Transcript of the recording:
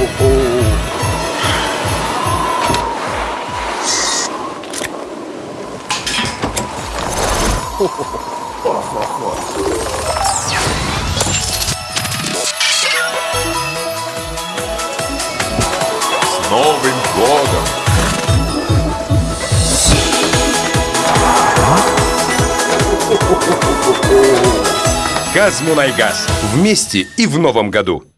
С Новым годом! Газмунайгаз. Вместе и в новом году.